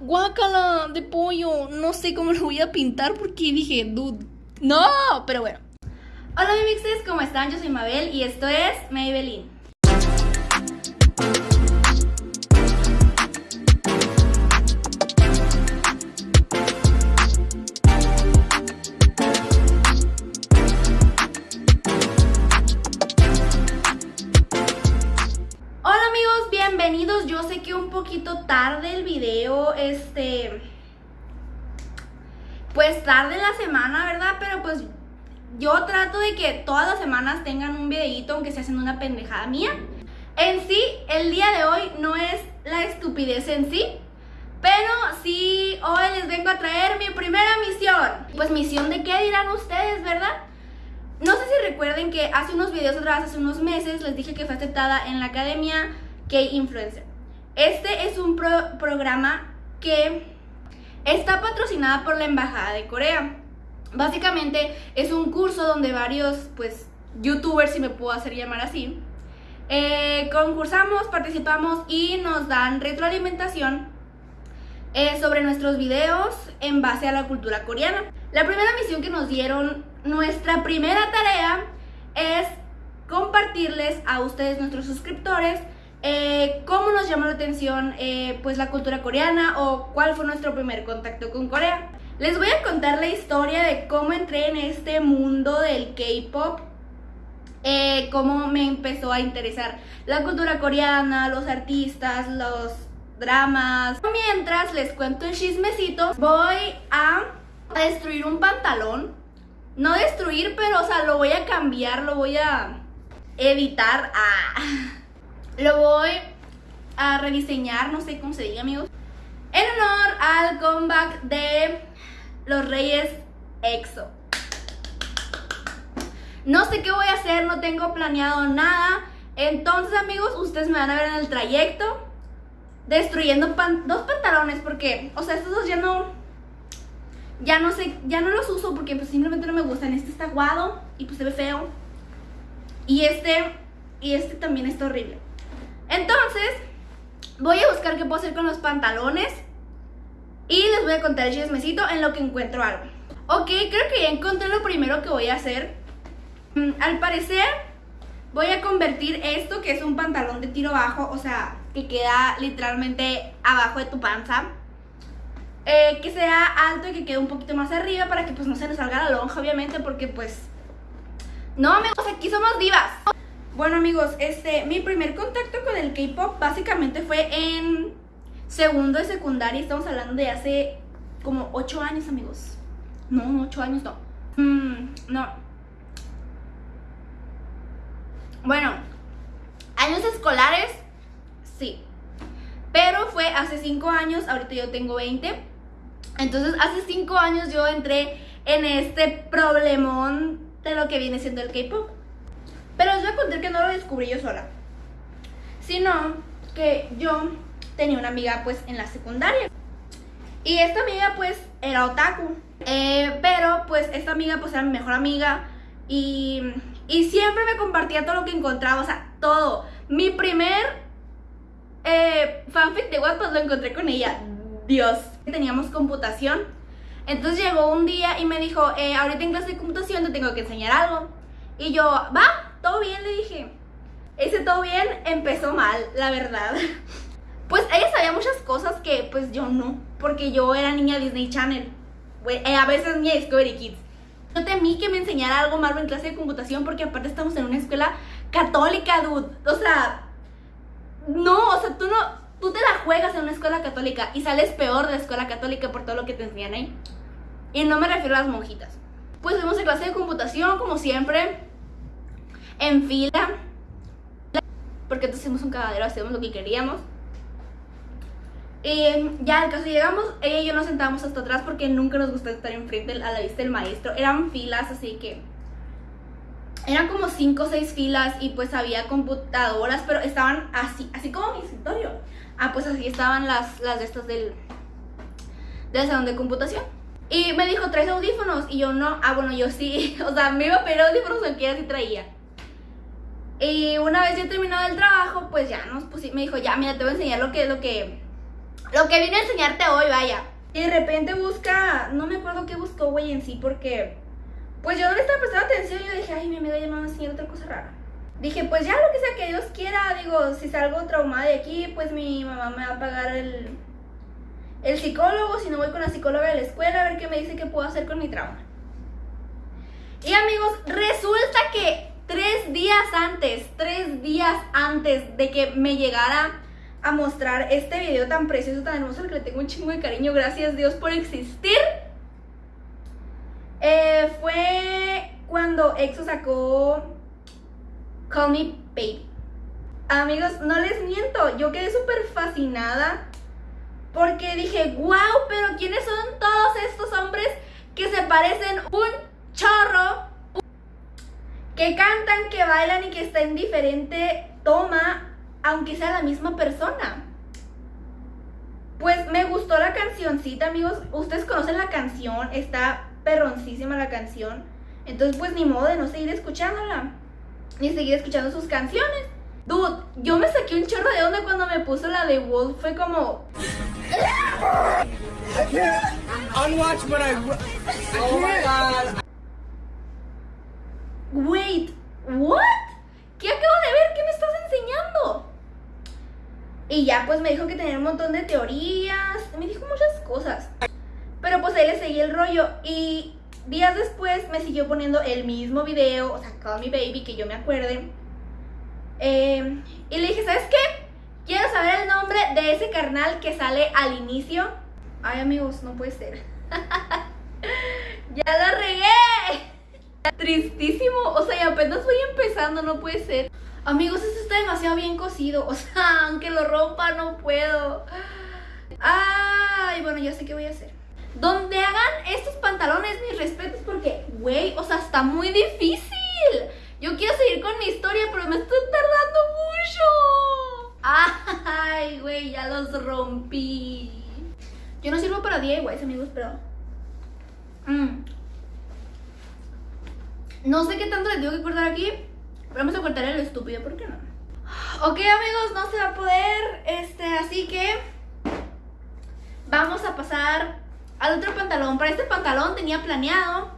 guácala de pollo. No sé cómo lo voy a pintar porque dije, dude, no, pero bueno. Hola mi mixes, ¿cómo están? Yo soy Mabel y esto es Maybelline. El video, este... Pues tarde la semana, ¿verdad? Pero pues yo trato de que todas las semanas tengan un videito, aunque sea haciendo una pendejada mía. En sí, el día de hoy no es la estupidez en sí, pero sí hoy les vengo a traer mi primera misión. Pues misión de qué dirán ustedes, ¿verdad? No sé si recuerden que hace unos videos atrás, hace unos meses, les dije que fue aceptada en la academia K-Influencer. Este es programa que está patrocinada por la Embajada de Corea. Básicamente es un curso donde varios, pues, youtubers, si me puedo hacer llamar así, eh, concursamos, participamos y nos dan retroalimentación eh, sobre nuestros videos en base a la cultura coreana. La primera misión que nos dieron, nuestra primera tarea es compartirles a ustedes, nuestros suscriptores, eh, cómo nos llamó la atención eh, pues la cultura coreana o cuál fue nuestro primer contacto con Corea. Les voy a contar la historia de cómo entré en este mundo del K-pop, eh, cómo me empezó a interesar la cultura coreana, los artistas, los dramas. Mientras les cuento el chismecito, voy a a destruir un pantalón. No destruir, pero o sea, lo voy a cambiar, lo voy a editar. Ah. Lo voy a rediseñar, no sé cómo se diga, amigos. En honor al comeback de los Reyes EXO. No sé qué voy a hacer, no tengo planeado nada. Entonces, amigos, ustedes me van a ver en el trayecto destruyendo dos pantalones porque, o sea, estos dos ya no ya no sé, ya no los uso porque pues simplemente no me gustan. Este está aguado y pues se ve feo. Y este, y este también está horrible. Entonces, voy a buscar qué puedo hacer con los pantalones. Y les voy a contar el chismecito en lo que encuentro algo. Ok, creo que ya encontré lo primero que voy a hacer. Mm, al parecer, voy a convertir esto, que es un pantalón de tiro bajo, o sea, que queda literalmente abajo de tu panza eh, que sea alto y que quede un poquito más arriba para que pues no se nos salga la lonja, obviamente, porque pues... No, amigos, aquí somos divas. Bueno, amigos, este, mi primer contacto con el K-pop básicamente fue en segundo de secundaria. Estamos hablando de hace como 8 años, amigos. No, 8 años no. Mm, no. Bueno, años escolares, sí. Pero fue hace 5 años, ahorita yo tengo 20. Entonces, hace cinco años yo entré en este problemón de lo que viene siendo el K-pop. Pero les voy a contar que no lo descubrí yo sola, sino que yo tenía una amiga pues en la secundaria. Y esta amiga pues era otaku. Eh, pero pues esta amiga pues era mi mejor amiga y, y siempre me compartía todo lo que encontraba, o sea, todo. Mi primer eh, fanfic de WhatsApp lo encontré con ella. Dios. Teníamos computación. Entonces llegó un día y me dijo, eh, ahorita en clase de computación te tengo que enseñar algo. Y yo, va, todo bien, le dije. Bien empezó mal, la verdad. Pues ella sabía muchas cosas que pues yo no, porque yo era niña Disney Channel. Eh, a veces niña Discovery Kids. Yo temí que me enseñara algo malo en clase de computación porque aparte estamos en una escuela católica, dude. O sea, no, o sea, tú no, tú te la juegas en una escuela católica y sales peor de la escuela católica por todo lo que te enseñan ahí. Y no me refiero a las monjitas. Pues fuimos a clase de computación, como siempre, en fila. Porque entonces hicimos un cagadero, hacíamos lo que queríamos. Y ya al caso llegamos, ella y yo nos sentábamos hasta atrás porque nunca nos gustó estar enfrente a la vista del maestro. Eran filas, así que eran como 5 o 6 filas y pues había computadoras, pero estaban así, así como mi escritorio. Ah, pues así estaban las, las de estas del, del salón de computación. Y me dijo, ¿traes audífonos? Y yo, no. Ah, bueno, yo sí. O sea, me iba a pedir audífonos aunque ella sí traía. Y una vez ya terminado el trabajo, pues ya nos pusimos, me dijo, ya, mira, te voy a enseñar lo que, lo que, lo que vine a enseñarte hoy, vaya. Y de repente busca, no me acuerdo qué buscó, güey, en sí, porque pues yo no le estaba prestando atención y yo dije, ay, mi amiga ya me va a enseñar otra cosa rara. Dije, pues ya lo que sea que Dios quiera, digo, si salgo traumada de aquí, pues mi mamá me va a pagar el, el psicólogo, si no voy con la psicóloga de la escuela, a ver qué me dice que puedo hacer con mi trauma. Y amigos, tres días antes, tres días antes de que me llegara a mostrar este video tan precioso, tan hermoso, al que le tengo un chingo de cariño, gracias Dios por existir, eh, fue cuando EXO sacó Call Me Baby. Amigos, no les miento, yo quedé súper fascinada porque dije, wow, pero ¿quiénes son todos estos hombres que se parecen un? Que cantan, que bailan y que está en diferente toma, aunque sea la misma persona. Pues me gustó la cancioncita, amigos. Ustedes conocen la canción, está perroncísima la canción. Entonces, pues ni modo de no seguir escuchándola. Ni seguir escuchando sus canciones. Dude, yo me saqué un chorro de onda cuando me puso la de Wolf. Fue como. Unwatch, but I god. Wait, what? ¿Qué acabo de ver? ¿Qué me estás enseñando? Y ya pues me dijo que tenía un montón de teorías. Me dijo muchas cosas. Pero pues ahí le seguí el rollo y días después me siguió poniendo el mismo video, o sea, Call Me Baby, que yo me acuerde. Eh, y le dije, ¿sabes qué? Quiero saber el nombre de ese carnal que sale al inicio. Ay, amigos, no puede ser. ¡Ya la regué! Tristísimo, o sea, y apenas voy empezando, no puede ser. Amigos, esto está demasiado bien cocido, o sea, aunque lo rompa, no puedo. Ay, bueno, ya sé qué voy a hacer donde hagan estos pantalones, mis respetos, porque, güey, o sea, está muy difícil. Yo quiero seguir con mi historia, pero me estoy tardando mucho. Ay, güey, ya los rompí. Yo no sirvo para DIYs, amigos, pero... Mm. No sé qué tanto les tengo que cortar aquí, vamos a cortar el estúpido, ¿por qué no? Ok, amigos, no se va a poder, este, así que... Vamos a pasar al otro pantalón. Para este pantalón tenía planeado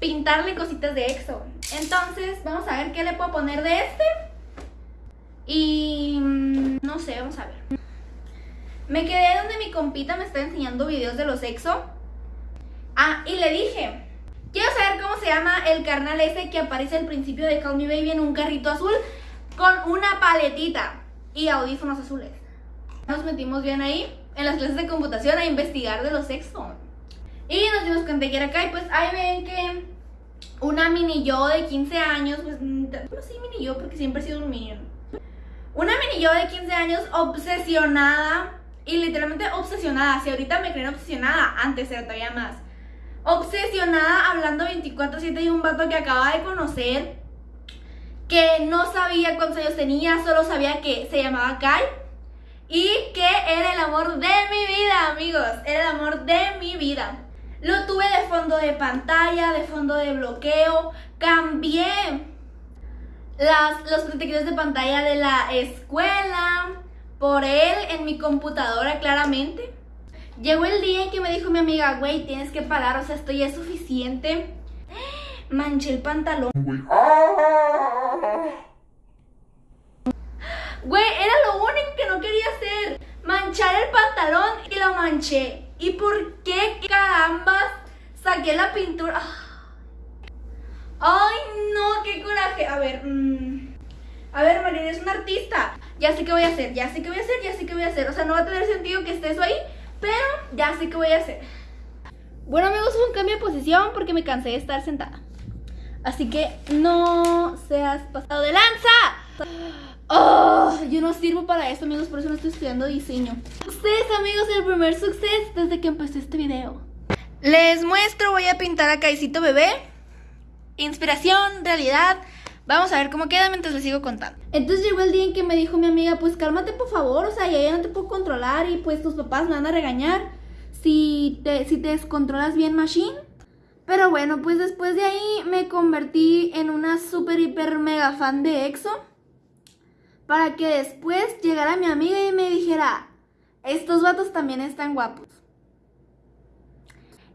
pintarle cositas de EXO. Entonces, vamos a ver qué le puedo poner de este. Y mm, no sé, vamos a ver. Me quedé donde mi compita me está enseñando videos de los EXO. Ah, y le dije, quiero saber cómo se llama el carnal ese que aparece al principio de Call Me Baby en un carrito azul con una paletita y audífonos azules. Nos metimos bien ahí en las clases de computación a investigar de los sexos. Y nos dimos cuenta que era acá y pues ahí ven que una mini yo de 15 años, pues no sé mini yo porque siempre he sido un mini. Una mini yo de 15 años obsesionada y literalmente obsesionada. Si ahorita me creen obsesionada, antes era todavía más. Obsesionada hablando 24/7 de un vato que acaba de conocer, que no sabía cuántos años tenía, solo sabía que se llamaba Kai y que era el amor de mi vida, amigos. Era el amor de mi vida. Lo tuve de fondo de pantalla, de fondo de bloqueo. Cambié las, los protectores de pantalla de la escuela por él en mi computadora, claramente. Llegó el día en que me dijo mi amiga, güey, tienes que parar, o sea, esto ya es suficiente. Manché el pantalón. Güey, era lo único que no quería hacer. Manchar el pantalón y lo manché. ¿Y por qué carambas saqué la pintura? Ay, no, qué coraje. A ver, mm. a ver, Marina, es un artista. Ya sé qué voy a hacer, ya sé qué voy a hacer, ya sé qué voy a hacer. O sea, no va a tener sentido que esté eso ahí, pero ya sé qué voy a hacer. Bueno, amigos, un cambio de posición porque me cansé de estar sentada. Así que no seas pasado de lanza. Oh, yo no sirvo para esto, amigos, por eso no estoy estudiando diseño. Ustedes, amigos, el primer suceso desde que empecé este video. Les muestro, voy a pintar a Caicito Bebé. Inspiración, realidad. Vamos a ver cómo queda mientras les sigo contando. Entonces llegó el día en que me dijo mi amiga, pues cálmate por favor, o sea, ya, ya no te puedo controlar y pues tus papás me van a regañar si te, si te descontrolas bien, Machine. Pero bueno, pues después de ahí me convertí en una super hiper mega fan de EXO para que después llegara mi amiga y me dijera, estos vatos también están guapos.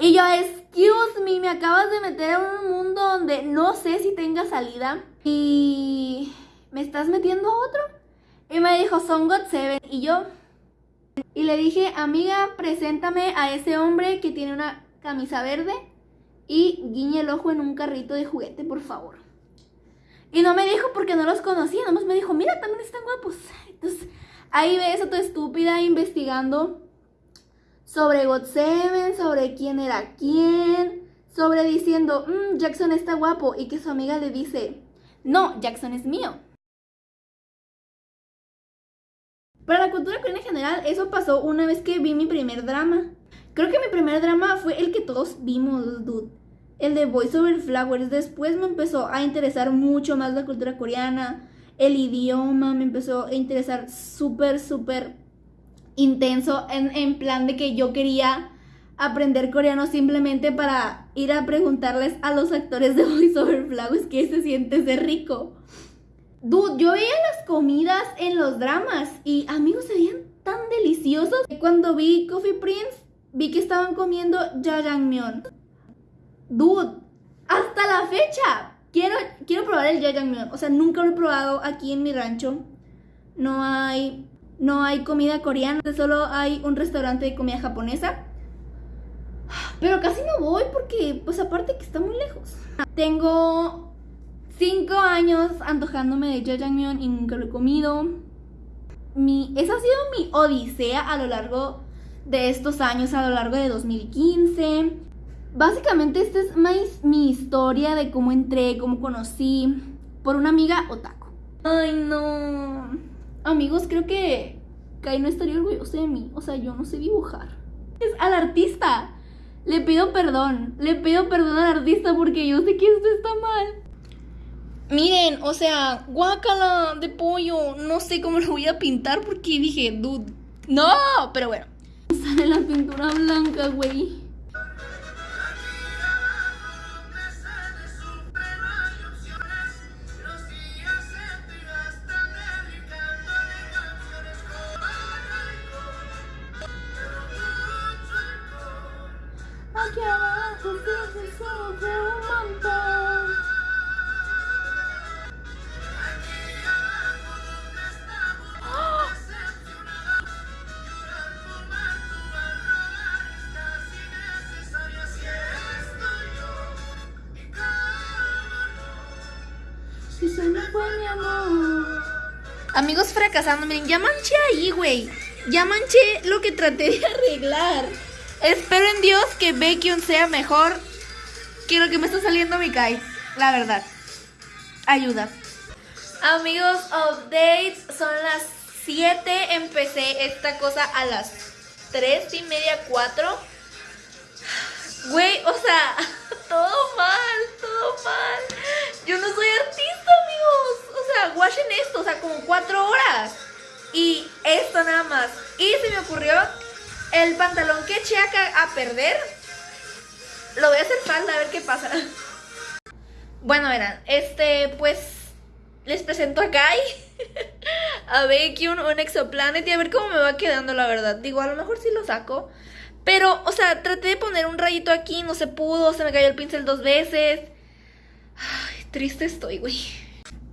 Y yo, excuse me, me acabas de meter en un mundo donde no sé si tenga salida. Y me estás metiendo a otro. Y me dijo, son God Seven. Y yo, y le dije, amiga, preséntame a ese hombre que tiene una camisa verde y guiñe el ojo en un carrito de juguete, por favor. Y no me dijo porque no los conocía, nomás me dijo, mira, también están guapos. Entonces, ahí ves a tu estúpida investigando sobre God Seven, sobre quién era quién, sobre diciendo, mmm, Jackson está guapo, y que su amiga le dice, no, Jackson es mío. Para la cultura coreana en general, eso pasó una vez que vi mi primer drama. Creo que mi primer drama fue el que todos vimos, dude. El de Voice Over Flowers. Después me empezó a interesar mucho más la cultura coreana. El idioma me empezó a interesar súper, súper intenso en, plan de que yo quería aprender coreano simplemente para ir a preguntarles a los actores de Voice Over Flowers qué se siente ser rico. Dude, yo veía las comidas en los dramas y amigos se veían tan deliciosos. Cuando vi Coffee Prince, vi que estaban comiendo jajangmyeon. Dude, hasta la fecha quiero, quiero probar el jajangmyeon. O sea, nunca lo he probado aquí en mi rancho. No hay no hay comida coreana, solo hay un restaurante de comida japonesa. Pero casi no voy porque, pues aparte que está muy lejos. Tengo cinco años antojándome de jajangmyeon y nunca lo he comido. Mi, esa ha sido mi odisea a lo largo de estos años, a lo largo de 2015. Básicamente esta es mi, mi historia de cómo entré, cómo conocí por una amiga otaku. Ay, no. Amigos, creo que Kai no estaría orgulloso de mí. O sea, yo no sé dibujar. Es al artista. Le pido perdón. Le pido perdón al artista porque yo sé que esto está mal. Miren, o sea, guácala de pollo. No sé cómo lo voy a pintar porque dije, dude. No, pero bueno. Sale la pintura blanca, güey. Fracasando, miren, ya manché ahí, güey. Ya manché lo que traté de arreglar. Espero en Dios que Baekhyun sea mejor que lo que me está saliendo mi Kai. La verdad. Ayuda. Amigos, updates. Son las 7. Empecé esta cosa a las 3 y media, 4. Güey, o sea, todo mal, todo mal. Yo no soy artista, amigos. O sea, esto, o sea, como 4 horas. Y esto nada más. Y se me ocurrió el pantalón que eché acá a perder. Lo voy a hacer falda a ver qué pasa. Bueno, verán, este, pues les presento a Kai, a Becky, un, un y a ver cómo me va quedando, la verdad. Digo, a lo mejor sí lo saco. Pero, o sea, traté de poner un rayito aquí, no se pudo, se me cayó el pincel dos veces. Ay, triste estoy, güey.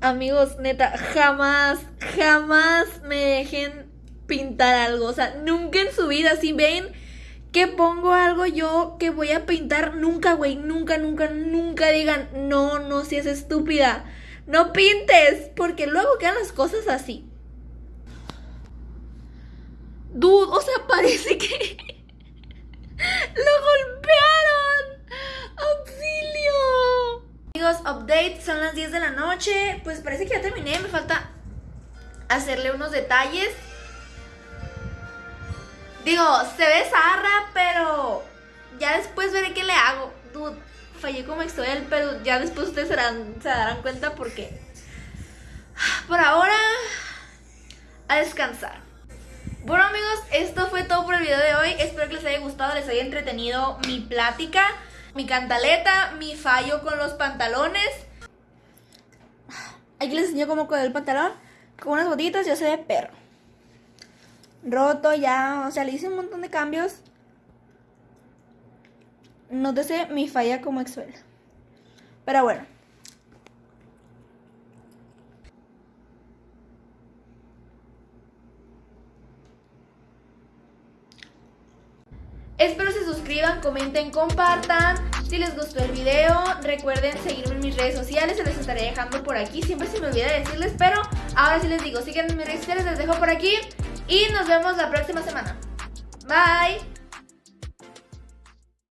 Amigos, neta, jamás, jamás me dejen pintar algo. O sea, nunca en su vida, si ven que pongo algo yo que voy a pintar, nunca, güey, nunca, nunca, nunca digan, no, no seas estúpida. No pintes, porque luego quedan las cosas así. Dude, o sea, parece que lo golpearon. ¡Auxilio! Amigos, update, son las 10 de la noche. Pues parece que ya terminé, me falta hacerle unos detalles. Digo, se ve zarra, pero ya después veré qué le hago. Dude, fallé como Excel, pero ya después ustedes se darán, cuenta porque por ahora a descansar. Bueno amigos, esto fue todo por el video de hoy. Espero que les haya gustado, les haya entretenido mi plática, mi cantaleta, mi fallo con los pantalones. Aquí les enseño cómo con el pantalón. Con unas botitas yo se ve perro. roto ya, o sea, le hice un montón de cambios. Nótese mi falla como exuela. Pero bueno. Espero se comenten, compartan. Si les gustó el video, recuerden seguirme en mis redes sociales, se les estaré dejando por aquí. Siempre se me olvida decirles, pero ahora sí les digo, síganme en mis redes sociales, les dejo por aquí. Y nos vemos la próxima semana. Bye.